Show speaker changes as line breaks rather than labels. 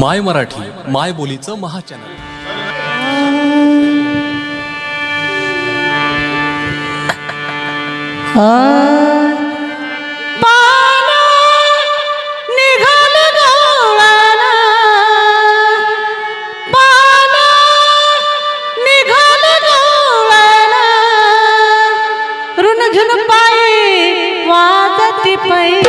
माय मराठी माय बोलीचं महाचॅनल.
पाई घेऊन पायी